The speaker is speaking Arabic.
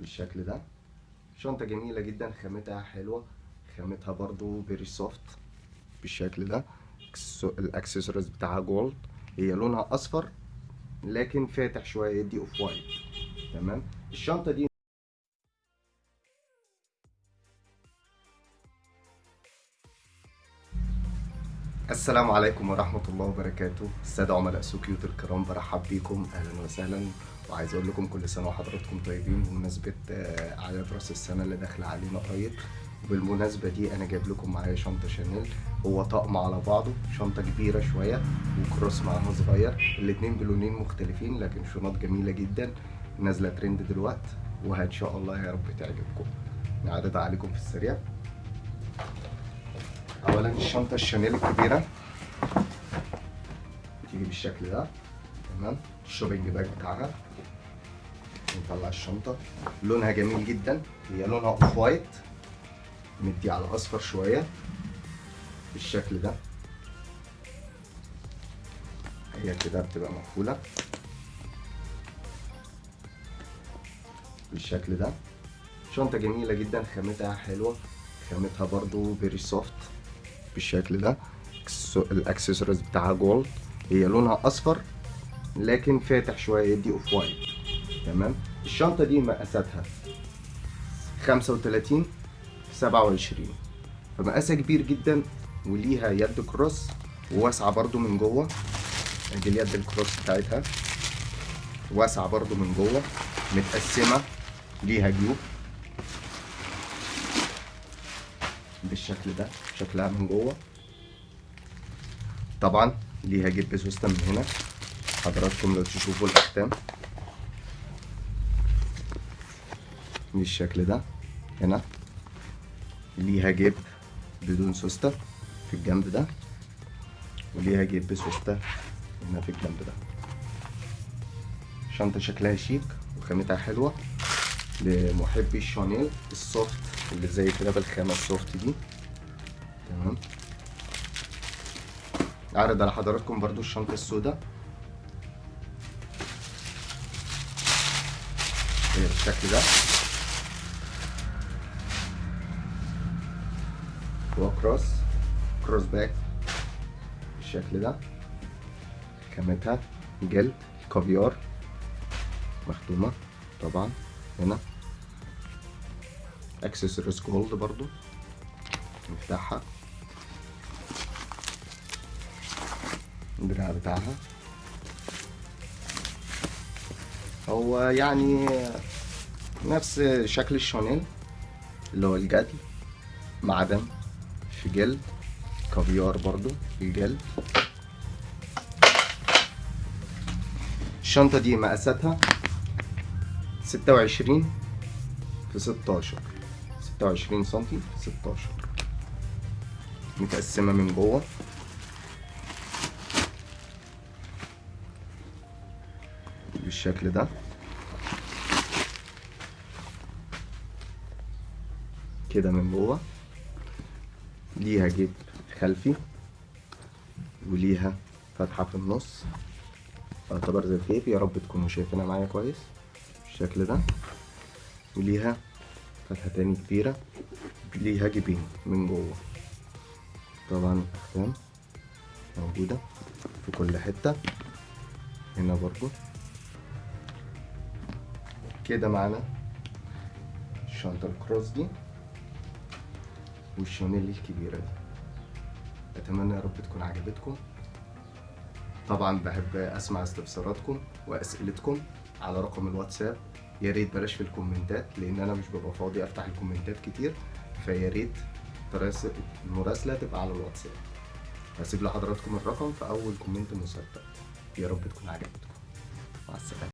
بالشكل ده. شنطة جميلة جدا خامتها حلوة خامتها برضو very soft بالشكل ده. access- ال accessories بتاعها gold هي لونها أصفر لكن فاتح شوية مدي off white تمام؟ الشنطة دي السلام عليكم ورحمة الله وبركاته. السادة عملاء سوكيوت الكرام برحب بيكم أهلا وسهلا. وعايز أقول لكم كل سنة وحضراتكم طيبين بمناسبة آه، أعياد رأس السنة اللي داخلة علينا قريب. وبالمناسبة دي أنا جايب لكم معايا شنطة شانيل. هو طقم على بعضه شنطة كبيرة شوية وكروس معاها صغير. الاتنين بلونين مختلفين لكن شنط جميلة جدا نازلة ترند دلوقتي وإن شاء الله يا رب تعجبكم. نعرضها عليكم في السريع. اولا الشنطة الشانيل الكبيرة. بتيجي بالشكل ده. تمام. ال shopping bag بتاعها. نطلع الشنطة. لونها جميل جدا. هي لونها off white مدي على أصفر شوية. بالشكل ده. هي كده بتبقى مقفولة. بالشكل ده. شنطة جميلة جدا. خامتها حلوة. خامتها برضو very soft بالشكل ده. acces- ال accessories بتاعها gold هي لونها أصفر لكن فاتح شوية يدي off white تمام؟ الشنطة دي مقاساتها 35 في 27 فمقاسها كبير جدا وليها يد cross وواسعة برضو من جوه. أدي اليد ال cross بتاعتها. واسعة برضو من جوه متقسمة ليها جيوب. بالشكل ده شكلها من جوه. طبعا ليها جيب سوسته من هنا. حضراتكم لو تشوفوا الأختام. بالشكل ده هنا. ليها جيب بدون سوستة في الجنب ده وليها جيب سوسته هنا في الجنب ده. شنطة شكلها شيك وخامتها حلوة لمحبي الشانيل ال soft اللي زي كده بالخامة ال soft دي. تمام. أعرض على حضراتكم برضو الشنطة السوداء. بالشكل ده. هو cross bag بالشكل ده. خامتها جلد كافيار مختومة طبعا هنا. accessories gold برضو نفتحها الدراع بتاعها. هو يعني نفس شكل الشانيل اللي هو الجدل معدن. في جلد كافيار برضو في جلد الشنطة دي مقاساتها ستة وعشرين في ستاشر. ستة وعشرين سنتي في ستاشر. متقسمة من جوه. بالشكل ده. كده من جوه. ليها جيب خلفي وليها فتحة في النص. تعتبر زي الكيف. يا رب تكونوا شايفينها معايا كويس بالشكل ده. وليها فتحة تاني كبيرة. ليها جيبين من جوه. طبعا الأختام موجودة في كل حتة. هنا برضو. كده معانا الشنطة ال cross دي. والشانيل الكبيرة دي. أتمنى يا رب تكون عجبتكم. طبعا بحب أسمع استفساراتكم وأسئلتكم على رقم الواتساب. يا ريت بلاش في الكومنتات لأن أنا مش ببقى فاضي أفتح الكومنتات كتير. فيا ريت المراسله تبقى على الواتساب. هسيب لحضراتكم الرقم في أول comment مثبت يا رب تكون عجبتكم. مع السلامة.